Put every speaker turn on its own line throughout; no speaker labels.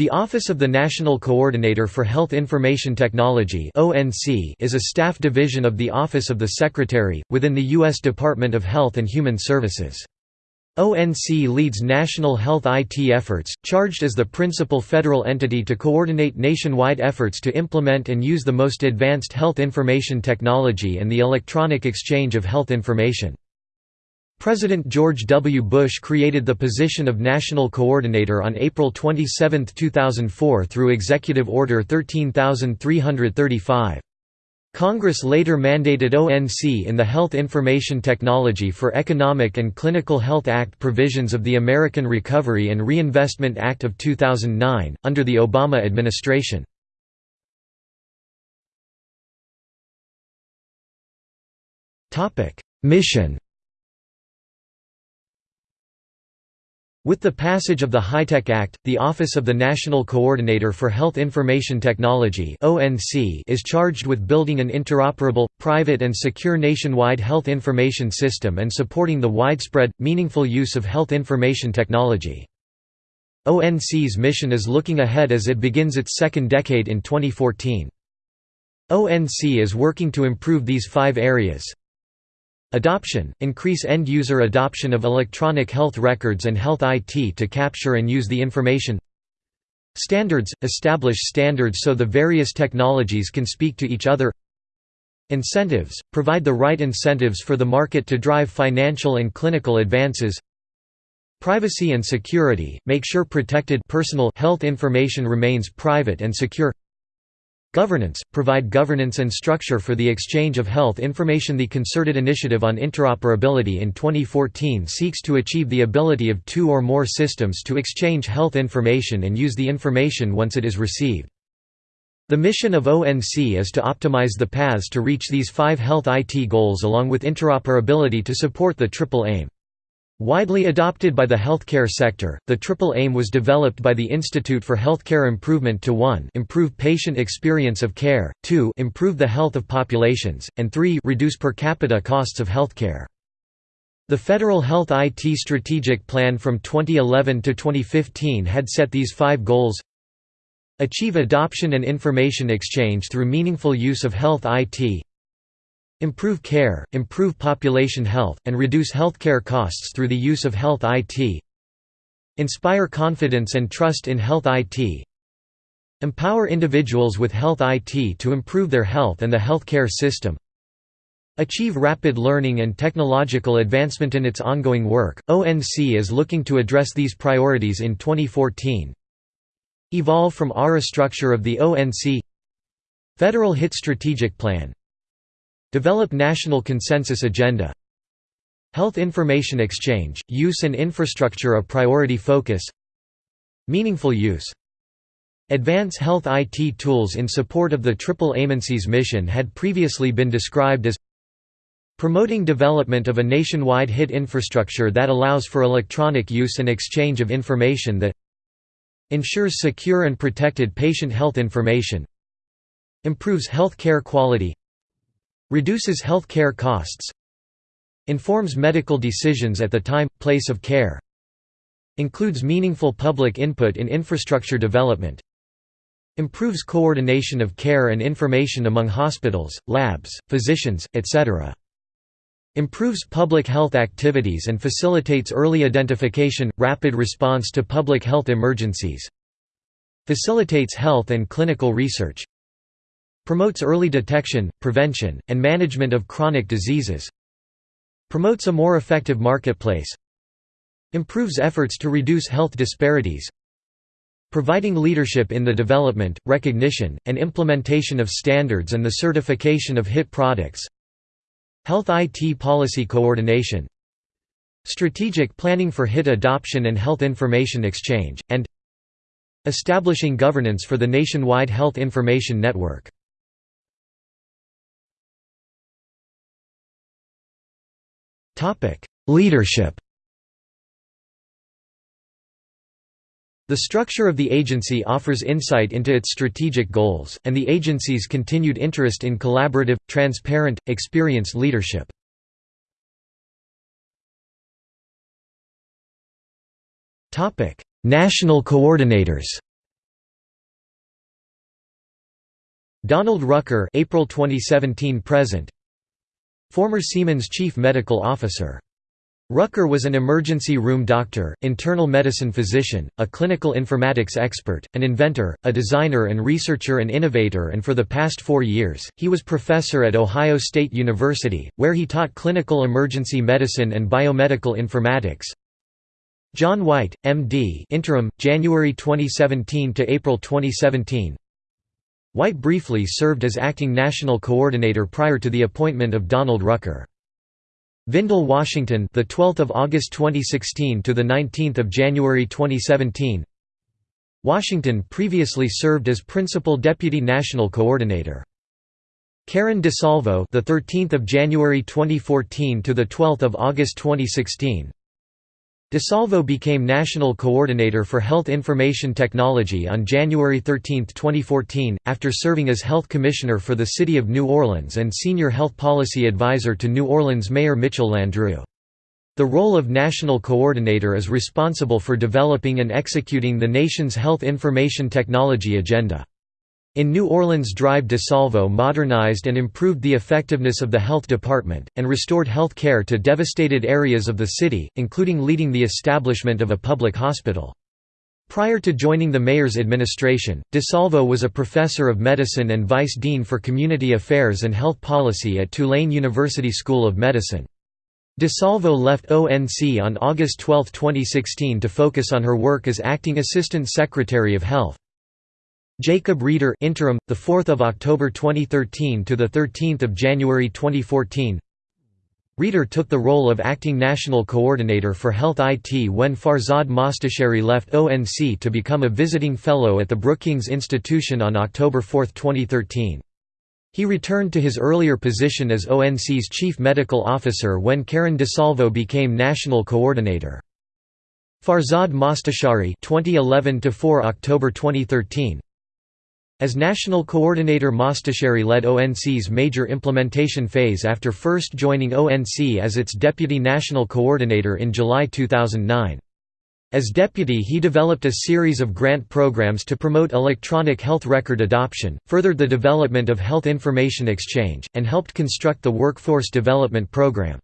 The Office of the National Coordinator for Health Information Technology is a staff division of the Office of the Secretary, within the U.S. Department of Health and Human Services. ONC leads national health IT efforts, charged as the principal federal entity to coordinate nationwide efforts to implement and use the most advanced health information technology and the electronic exchange of health information. President George W. Bush created the position of National Coordinator on April 27, 2004 through Executive Order 13335. Congress later mandated ONC in the Health Information Technology for Economic and Clinical Health Act provisions of the American Recovery and Reinvestment Act of 2009, under the Obama administration. Mission With the passage of the HITECH Act, the Office of the National Coordinator for Health Information Technology is charged with building an interoperable, private and secure nationwide health information system and supporting the widespread, meaningful use of health information technology. ONC's mission is looking ahead as it begins its second decade in 2014. ONC is working to improve these five areas Adoption – Increase end-user adoption of electronic health records and health IT to capture and use the information. Standards – Establish standards so the various technologies can speak to each other. Incentives – Provide the right incentives for the market to drive financial and clinical advances. Privacy and security – Make sure protected personal health information remains private and secure Governance – Provide governance and structure for the exchange of health information The Concerted Initiative on Interoperability in 2014 seeks to achieve the ability of two or more systems to exchange health information and use the information once it is received. The mission of ONC is to optimize the paths to reach these five health IT goals along with interoperability to support the triple aim. Widely adopted by the healthcare sector, the triple aim was developed by the Institute for Healthcare Improvement to 1 improve patient experience of care, 2 improve the health of populations, and 3 reduce per capita costs of healthcare. The Federal Health IT Strategic Plan from 2011 to 2015 had set these five goals Achieve adoption and information exchange through meaningful use of health IT Improve care, improve population health, and reduce healthcare costs through the use of health IT Inspire confidence and trust in health IT Empower individuals with health IT to improve their health and the healthcare system. Achieve rapid learning and technological advancement in its ongoing work. ONC is looking to address these priorities in 2014. Evolve from ARRA structure of the ONC Federal HIT Strategic Plan Develop national consensus agenda. Health information exchange, use and infrastructure a priority focus. Meaningful use. Advance health IT tools in support of the Triple Agency's mission had previously been described as Promoting development of a nationwide HIT infrastructure that allows for electronic use and exchange of information that ensures secure and protected patient health information improves health care quality Reduces health care costs Informs medical decisions at the time, place of care Includes meaningful public input in infrastructure development Improves coordination of care and information among hospitals, labs, physicians, etc. Improves public health activities and facilitates early identification, rapid response to public health emergencies Facilitates health and clinical research Promotes early detection, prevention, and management of chronic diseases Promotes a more effective marketplace Improves efforts to reduce health disparities Providing leadership in the development, recognition, and implementation of standards and the certification of HIT products Health IT policy coordination Strategic planning for HIT adoption and health information exchange, and Establishing governance for the nationwide health information network Leadership. The structure of the agency offers insight into its strategic goals, and the agency's continued interest in collaborative, transparent, experienced leadership. National coordinators. Donald Rucker April 2017 present. Former Siemens Chief Medical Officer Rucker was an emergency room doctor, internal medicine physician, a clinical informatics expert, an inventor, a designer and researcher and innovator and for the past four years, he was professor at Ohio State University, where he taught clinical emergency medicine and biomedical informatics. John White, M.D. interim, January 2017 to April 2017 White briefly served as acting national coordinator prior to the appointment of Donald Rucker. Vindell Washington, the 12th of August 2016 to the 19th of January 2017. Washington previously served as principal deputy national coordinator. Karen DeSalvo, the 13th of January 2014 to the 12th of August 2016. DeSalvo became National Coordinator for Health Information Technology on January 13, 2014, after serving as Health Commissioner for the City of New Orleans and Senior Health Policy Advisor to New Orleans Mayor Mitchell Landrieu. The role of National Coordinator is responsible for developing and executing the nation's health information technology agenda. In New Orleans Drive DeSalvo modernized and improved the effectiveness of the health department, and restored health care to devastated areas of the city, including leading the establishment of a public hospital. Prior to joining the mayor's administration, DeSalvo was a professor of medicine and vice dean for community affairs and health policy at Tulane University School of Medicine. DeSalvo left ONC on August 12, 2016 to focus on her work as acting assistant secretary of health. Jacob Reeder interim the 4th of October 2013 to the 13th of January 2014 Reeder took the role of acting national coordinator for health IT when Farzad Mostashari left ONC to become a visiting fellow at the Brookings Institution on October 4, 2013. He returned to his earlier position as ONC's chief medical officer when Karen DeSalvo became national coordinator. Farzad Mostashari 2011 to 4 October 2013 as National Coordinator Mostashari led ONC's major implementation phase after first joining ONC as its Deputy National Coordinator in July 2009. As deputy he developed a series of grant programs to promote electronic health record adoption, furthered the development of health information exchange, and helped construct the Workforce Development Program.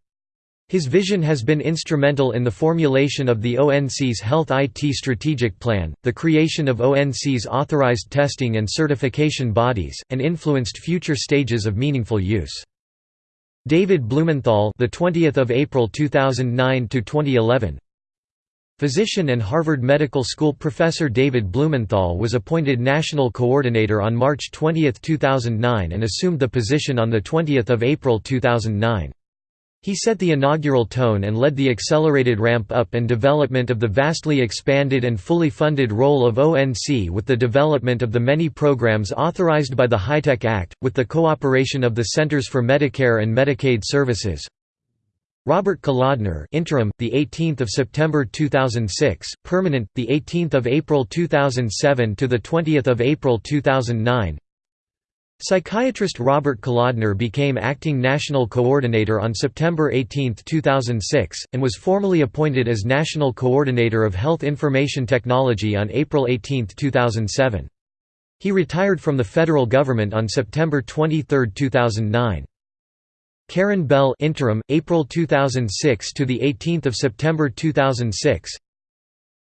His vision has been instrumental in the formulation of the ONC's Health IT Strategic Plan, the creation of ONC's authorized testing and certification bodies, and influenced future stages of meaningful use. David Blumenthal, the 20th of April 2009 to 2011. Physician and Harvard Medical School professor David Blumenthal was appointed national coordinator on March 20, 2009 and assumed the position on the 20th of April 2009. He set the inaugural tone and led the accelerated ramp-up and development of the vastly expanded and fully funded role of ONC with the development of the many programs authorized by the HITECH Act, with the cooperation of the Centers for Medicare and Medicaid Services. Robert Kolodner, interim, the 18th of September 2006, permanent, the 18th of April 2007 to the 20th of April 2009. Psychiatrist Robert Kolodner became acting national coordinator on September 18, 2006, and was formally appointed as National Coordinator of Health Information Technology on April 18, 2007. He retired from the federal government on September 23, 2009. Karen Bell interim, April 2006 to 18 September 2006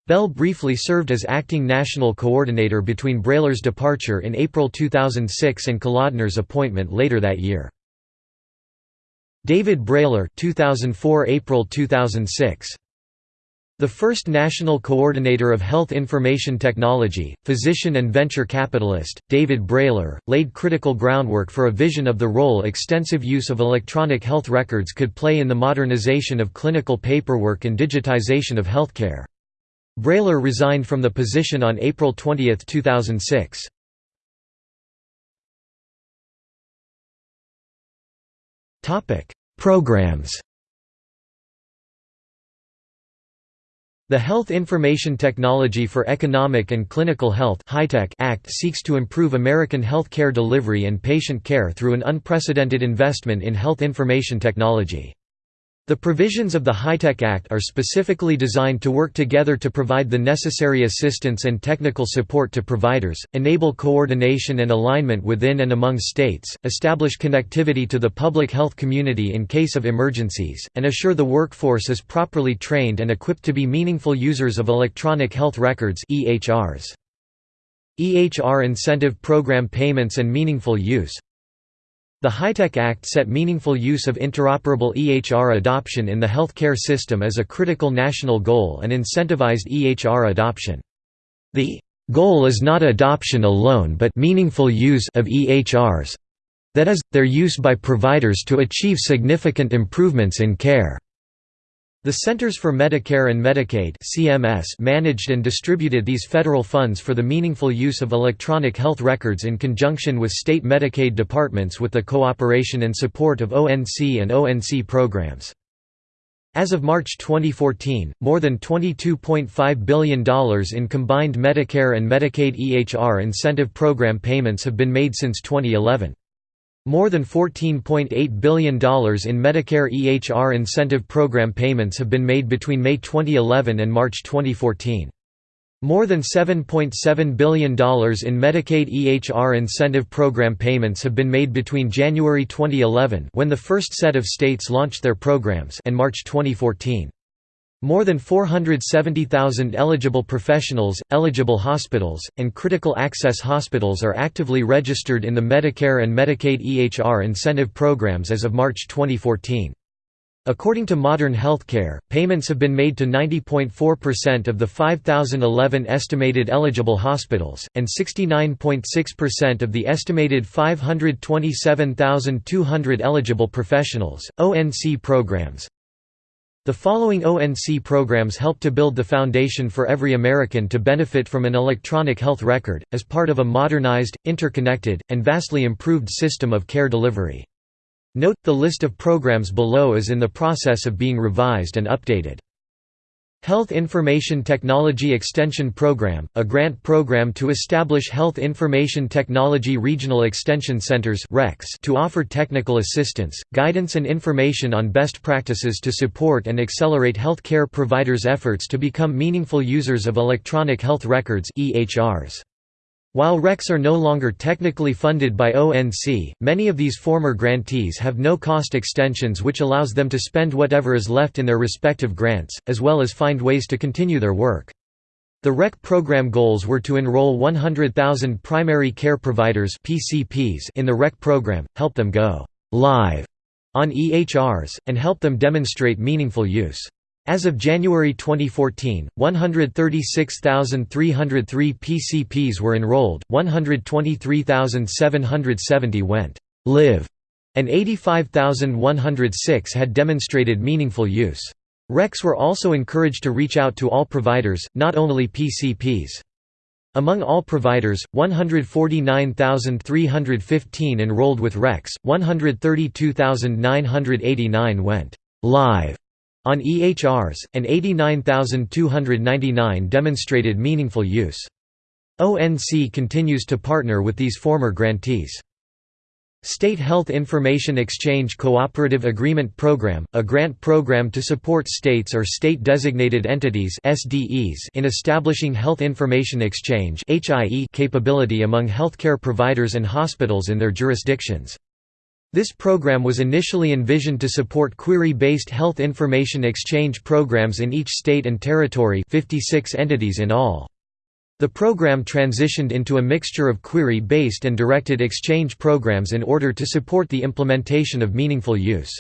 Bell briefly served as acting national coordinator between Brailer's departure in April 2006 and Kolodner's appointment later that year. David Brailer 2004 April 2006 the first national coordinator of health information technology, physician and venture capitalist, David Brailer, laid critical groundwork for a vision of the role extensive use of electronic health records could play in the modernization of clinical paperwork and digitization of healthcare. Brailer resigned from the position on April 20, 2006. Programs The Health Information Technology for Economic and Clinical Health Act seeks to improve American health care delivery and patient care through an unprecedented investment in health information technology. The provisions of the HITECH Act are specifically designed to work together to provide the necessary assistance and technical support to providers, enable coordination and alignment within and among states, establish connectivity to the public health community in case of emergencies, and assure the workforce is properly trained and equipped to be meaningful users of electronic health records EHRs. EHR incentive program payments and meaningful use the HITECH Act set meaningful use of interoperable EHR adoption in the healthcare system as a critical national goal and incentivized EHR adoption. The goal is not adoption alone but meaningful use of EHRs that is, their use by providers to achieve significant improvements in care. The Centers for Medicare and Medicaid (CMS) managed and distributed these federal funds for the meaningful use of electronic health records in conjunction with state Medicaid departments with the cooperation and support of ONC and ONC programs. As of March 2014, more than $22.5 billion in combined Medicare and Medicaid EHR incentive program payments have been made since 2011. More than $14.8 billion in Medicare EHR incentive program payments have been made between May 2011 and March 2014. More than $7.7 billion in Medicaid EHR incentive program payments have been made between January 2011 when the first set of states launched their programs and March 2014. More than 470,000 eligible professionals, eligible hospitals, and critical access hospitals are actively registered in the Medicare and Medicaid EHR incentive programs as of March 2014. According to Modern Healthcare, payments have been made to 90.4% of the 5,011 estimated eligible hospitals, and 69.6% of the estimated 527,200 eligible professionals. ONC programs, the following ONC programs help to build the foundation for every American to benefit from an electronic health record, as part of a modernized, interconnected, and vastly improved system of care delivery. Note, the list of programs below is in the process of being revised and updated. Health Information Technology Extension Program, a grant program to establish Health Information Technology Regional Extension Centers to offer technical assistance, guidance and information on best practices to support and accelerate healthcare providers' efforts to become meaningful users of electronic health records EHRs. While RECs are no longer technically funded by ONC, many of these former grantees have no-cost extensions which allows them to spend whatever is left in their respective grants, as well as find ways to continue their work. The REC program goals were to enroll 100,000 primary care providers in the REC program, help them go live on EHRs, and help them demonstrate meaningful use. As of January 2014, 136,303 PCPs were enrolled, 123,770 went live, and 85,106 had demonstrated meaningful use. RECs were also encouraged to reach out to all providers, not only PCPs. Among all providers, 149,315 enrolled with RECs, 132,989 went live on EHRs, and 89,299 demonstrated meaningful use. ONC continues to partner with these former grantees. State Health Information Exchange Cooperative Agreement Program, a grant program to support states or state-designated entities in establishing health information exchange capability among healthcare providers and hospitals in their jurisdictions. This program was initially envisioned to support query-based health information exchange programs in each state and territory 56 entities in all. The program transitioned into a mixture of query-based and directed exchange programs in order to support the implementation of meaningful use.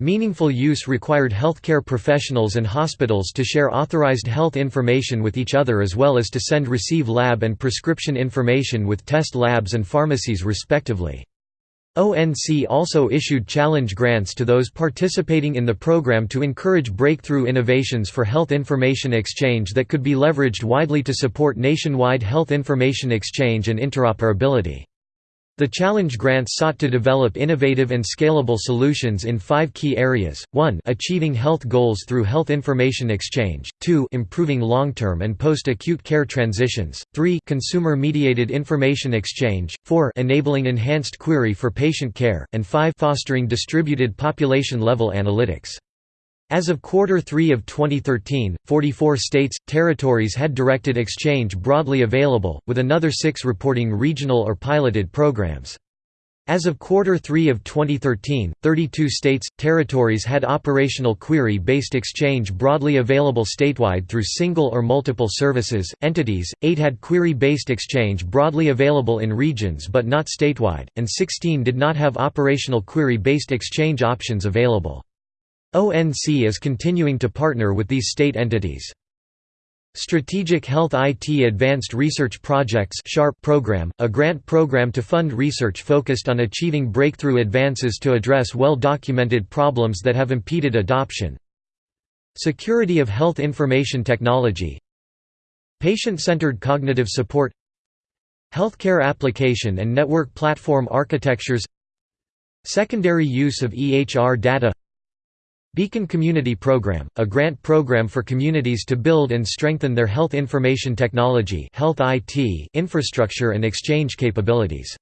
Meaningful use required healthcare professionals and hospitals to share authorized health information with each other as well as to send-receive lab and prescription information with test labs and pharmacies respectively. ONC also issued challenge grants to those participating in the program to encourage breakthrough innovations for health information exchange that could be leveraged widely to support nationwide health information exchange and interoperability. The Challenge grants sought to develop innovative and scalable solutions in five key areas, 1 achieving health goals through health information exchange, 2 improving long-term and post-acute care transitions, 3 consumer-mediated information exchange, 4 enabling enhanced query for patient care, and 5 fostering distributed population-level analytics. As of quarter 3 of 2013, 44 states, territories had directed exchange broadly available, with another six reporting regional or piloted programs. As of quarter 3 of 2013, 32 states, territories had operational query-based exchange broadly available statewide through single or multiple services, entities, 8 had query-based exchange broadly available in regions but not statewide, and 16 did not have operational query-based exchange options available. ONC is continuing to partner with these state entities. Strategic Health IT Advanced Research Projects program, a grant program to fund research focused on achieving breakthrough advances to address well-documented problems that have impeded adoption. Security of Health Information Technology Patient-centered cognitive support Healthcare application and network platform architectures Secondary use of EHR data Beacon Community Program, a grant program for communities to build and strengthen their health information technology health IT infrastructure and exchange capabilities.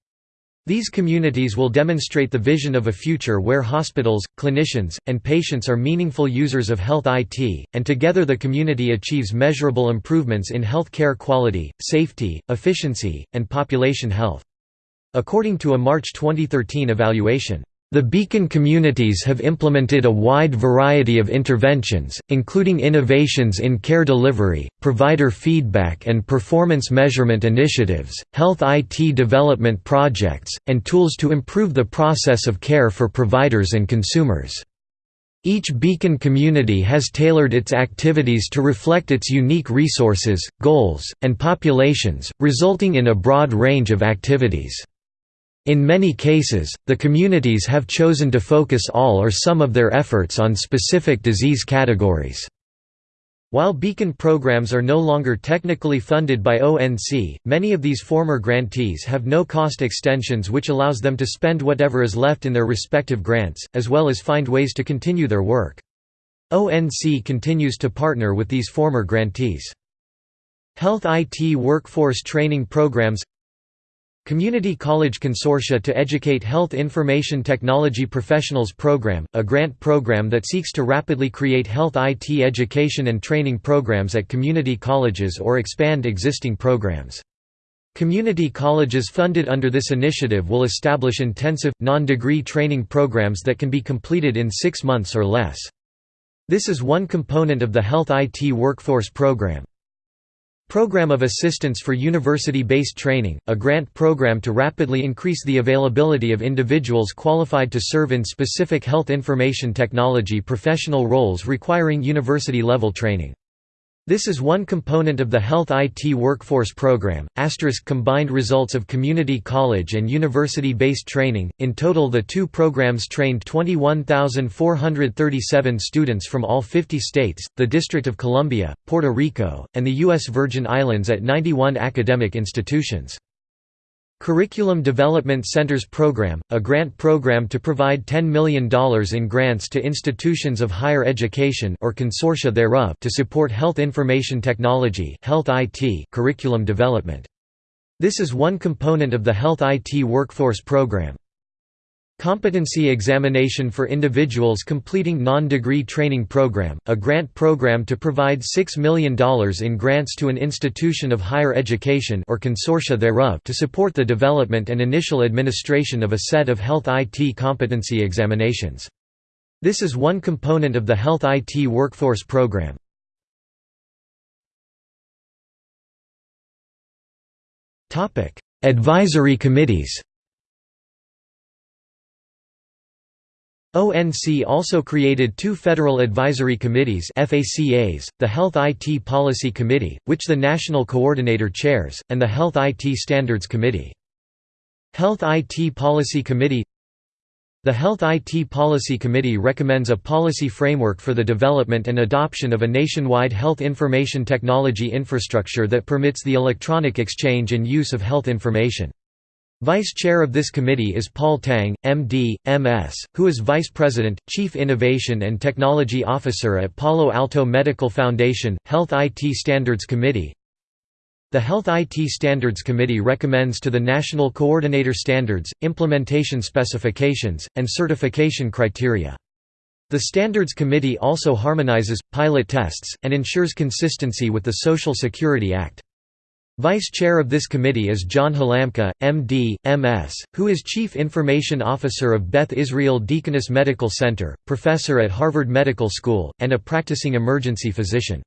These communities will demonstrate the vision of a future where hospitals, clinicians, and patients are meaningful users of health IT, and together the community achieves measurable improvements in health care quality, safety, efficiency, and population health. According to a March 2013 evaluation, the Beacon communities have implemented a wide variety of interventions, including innovations in care delivery, provider feedback and performance measurement initiatives, health IT development projects, and tools to improve the process of care for providers and consumers. Each Beacon community has tailored its activities to reflect its unique resources, goals, and populations, resulting in a broad range of activities. In many cases, the communities have chosen to focus all or some of their efforts on specific disease categories. While Beacon programs are no longer technically funded by ONC, many of these former grantees have no-cost extensions which allows them to spend whatever is left in their respective grants, as well as find ways to continue their work. ONC continues to partner with these former grantees. Health IT workforce training programs Community College Consortia to Educate Health Information Technology Professionals Program, a grant program that seeks to rapidly create health IT education and training programs at community colleges or expand existing programs. Community colleges funded under this initiative will establish intensive, non-degree training programs that can be completed in six months or less. This is one component of the Health IT Workforce Program. Program of Assistance for University-Based Training, a grant program to rapidly increase the availability of individuals qualified to serve in specific health information technology professional roles requiring university-level training. This is one component of the Health IT Workforce Program. Asterisk combined results of community college and university based training. In total, the two programs trained 21,437 students from all 50 states, the District of Columbia, Puerto Rico, and the U.S. Virgin Islands at 91 academic institutions. Curriculum Development Centers Program, a grant program to provide $10 million in grants to institutions of higher education or consortia thereof to support health information technology health IT curriculum development. This is one component of the Health IT Workforce Program. Competency Examination for Individuals Completing Non-Degree Training Program, a grant program to provide $6 million in grants to an institution of higher education or consortia thereof to support the development and initial administration of a set of health IT competency examinations. This is one component of the Health IT Workforce Program. Advisory committees ONC also created two federal advisory committees FACAs, the Health IT Policy Committee, which the National Coordinator chairs, and the Health IT Standards Committee. Health IT Policy Committee The Health IT Policy Committee recommends a policy framework for the development and adoption of a nationwide health information technology infrastructure that permits the electronic exchange and use of health information. Vice chair of this committee is Paul Tang, MD, MS, who is Vice President, Chief Innovation and Technology Officer at Palo Alto Medical Foundation, Health IT Standards Committee. The Health IT Standards Committee recommends to the National Coordinator standards, implementation specifications, and certification criteria. The Standards Committee also harmonizes, pilot tests, and ensures consistency with the Social Security Act. Vice chair of this committee is John Halamka, M.D., M.S., who is Chief Information Officer of Beth Israel Deaconess Medical Center, professor at Harvard Medical School, and a practicing emergency physician.